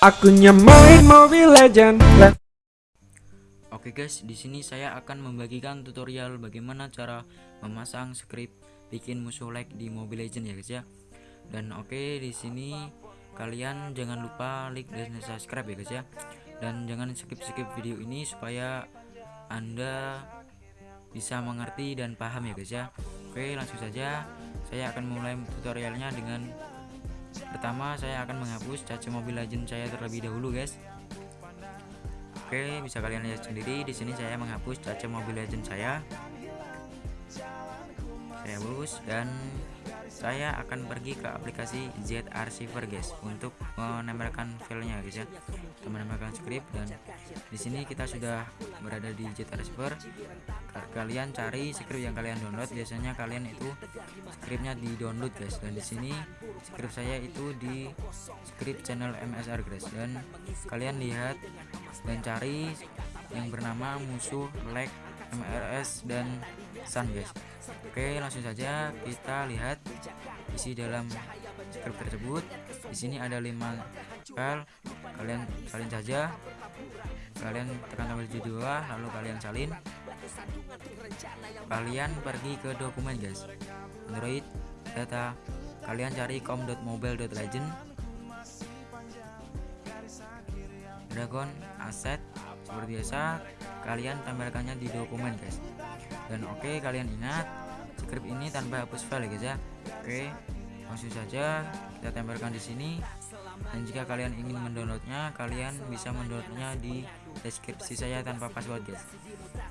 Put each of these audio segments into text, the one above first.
Akunnya main Mobile Legend. Oke guys, di sini saya akan membagikan tutorial bagaimana cara memasang script bikin musuh like di Mobile Legend ya guys ya. Dan oke di sini kalian jangan lupa like dan subscribe ya guys ya. Dan jangan skip-skip video ini supaya Anda bisa mengerti dan paham ya guys ya. Oke, langsung saja saya akan mulai tutorialnya dengan pertama saya akan menghapus caca Mobile Legend saya terlebih dahulu guys. Oke, bisa kalian lihat sendiri di sini saya menghapus caca Mobile Legend saya. Saya hapus dan saya akan pergi ke aplikasi Z Archiver guys untuk menempelkan filenya guys ya. Kita menempelkan script dan di sini kita sudah berada di Z Archiver. Kalian cari script yang kalian download. Biasanya kalian itu scriptnya di download guys dan di sini script saya itu di script channel MSR guys dan kalian lihat dan cari yang bernama musuh leg MRS dan Sun guys. Oke langsung saja kita lihat isi dalam script tersebut. Di sini ada lima file. Kalian salin saja. Kalian tekan tombol judul lalu kalian salin. Kalian pergi ke dokumen guys. Android data kalian cari com.mobile.legend dragon asset seperti biasa kalian tempelkannya di dokumen guys. Dan oke okay, kalian ingat script ini tanpa hapus file guys ya. Oke. okay, langsung saja kita tempelkan di sini. Dan jika kalian ingin mendownloadnya kalian bisa mendownloadnya di deskripsi saya tanpa password guys.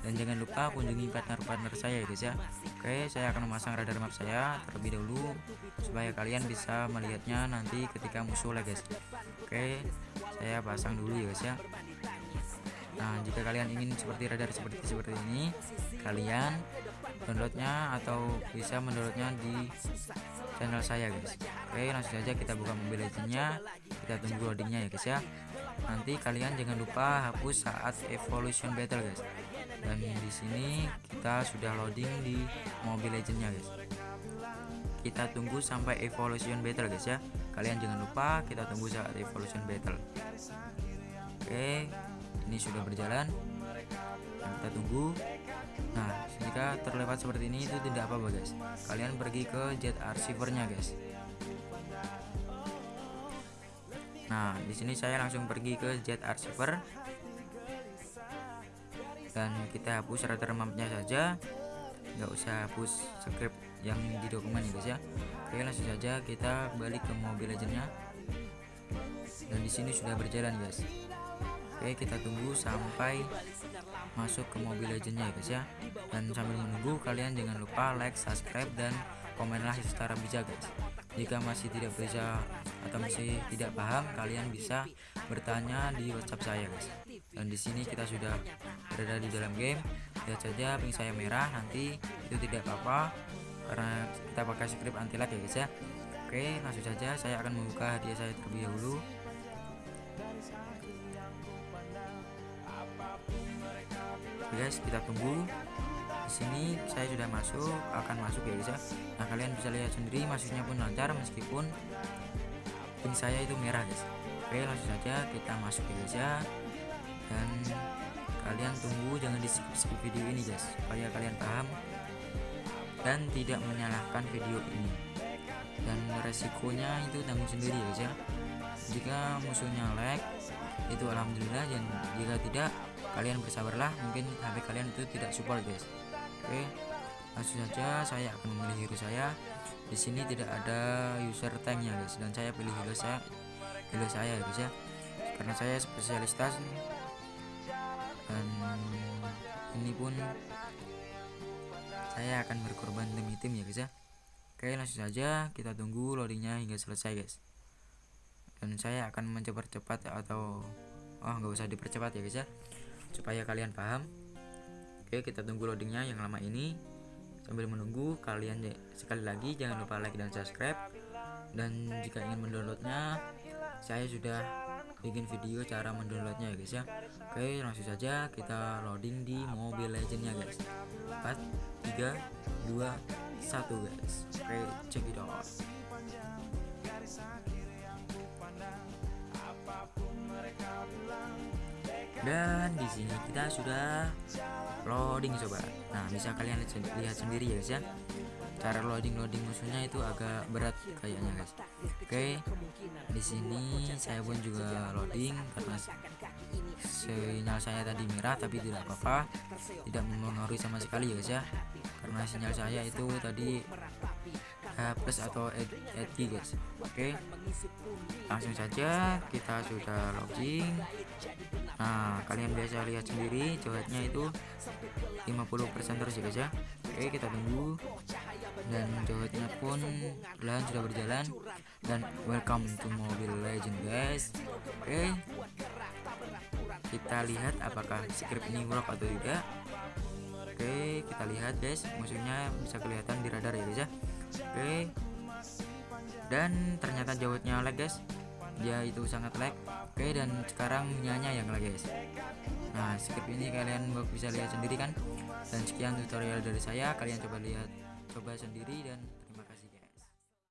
Dan jangan lupa kunjungi partner-partner saya ya guys ya. Oke saya akan memasang radar map saya terlebih dahulu supaya kalian bisa melihatnya nanti ketika musuh lah guys. Oke saya pasang dulu ya guys ya. Nah jika kalian ingin seperti radar seperti seperti ini kalian downloadnya atau bisa mendownloadnya di channel saya guys. Oke langsung saja kita buka mobil legendnya kita tunggu loadingnya ya guys ya. Nanti kalian jangan lupa hapus saat evolution battle guys. Dan di sini kita sudah loading di mobil legendnya guys. Kita tunggu sampai evolution battle guys ya. Kalian jangan lupa kita tunggu saat evolution battle. Oke ini sudah berjalan. Kita tunggu nah jika terlewat seperti ini itu tidak apa-apa guys. Kalian pergi ke jet archivernya guys. Nah di sini saya langsung pergi ke jet archiver. Dan kita hapus radar mapnya saja. Nggak usah hapus script yang di dokumen ya guys ya. Oke langsung saja kita balik ke mobil legendnya dan di sini sudah berjalan guys. Oke kita tunggu sampai masuk ke mobil legendnya ya guys ya. Dan sambil menunggu kalian jangan lupa like subscribe dan komenlah secara bijak guys. Jika masih tidak bisa atau masih tidak paham kalian bisa bertanya di WhatsApp saya guys. Dan di sini kita sudah berada di dalam game. Lihat saja ping saya merah nanti itu tidak apa-apa karena kita pakai script anti lag ya guys ya. Oke langsung saja saya akan membuka hadiah saya terlebih dahulu guys kita tunggu. Di sini saya sudah masuk akan masuk ya guys ya. Nah kalian bisa lihat sendiri masuknya pun lancar meskipun ping saya itu merah guys. Oke langsung saja kita masuk ya guys ya. Dan kalian tunggu jangan di skip, skip video ini guys supaya kalian paham dan tidak menyalahkan video ini. Dan resikonya itu tanggung sendiri ya guys ya jika musuhnya lag itu alhamdulillah. Dan jika tidak kalian bersabarlah. Mungkin HP kalian itu tidak support guys. Oke langsung saja saya akan memilih hero saya. Di sini tidak ada user tanknya guys. Dan saya pilih hero saya hero saya guys ya. Karena saya spesialitas dan ini pun saya akan berkorban demi tim ya guys ya. Oke langsung saja kita tunggu loadingnya hingga selesai guys dan saya akan mencepat-cepat atau oh nggak usah dipercepat ya guys ya. Supaya kalian paham. Oke kita tunggu loadingnya yang lama ini. Sambil menunggu kalian sekali lagi jangan lupa like dan subscribe. Dan jika ingin mendownloadnya saya sudah bikin video cara mendownloadnya ya guys ya. Oke langsung saja kita loading di Mobile Legendnya guys. 4 3 2 1 guys. Oke check it out dan di sini kita sudah loading sobat nah bisa kalian lihat sendiri ya guys ya. Cara loading loading musuhnya itu agak berat kayaknya guys. Oke di sini saya pun juga loading karena sinyal saya tadi merah tapi tidak apa-apa. Tidak mempengaruhi sama sekali ya guys ya. Karena sinyal saya itu tadi H plus atau edgy guys. Oke langsung saja kita sudah login nah kalian biasa lihat sendiri jawabnya itu 50% terus ya guys ya. Oke kita tunggu. Dan jawabnya pun pelan sudah berjalan. Dan welcome to Mobile Legend guys. Oke. Kita lihat apakah script ini work atau tidak. Oke kita lihat guys. Musuhnya bisa kelihatan di radar ya guys ya. Oke. Dan ternyata jawabnya lag guys dia itu sangat lag. Oke dan sekarang nyanya yang lag guys. Nah script ini kalian bisa lihat sendiri kan? Dan sekian tutorial dari saya. Kalian coba lihat coba sendiri dan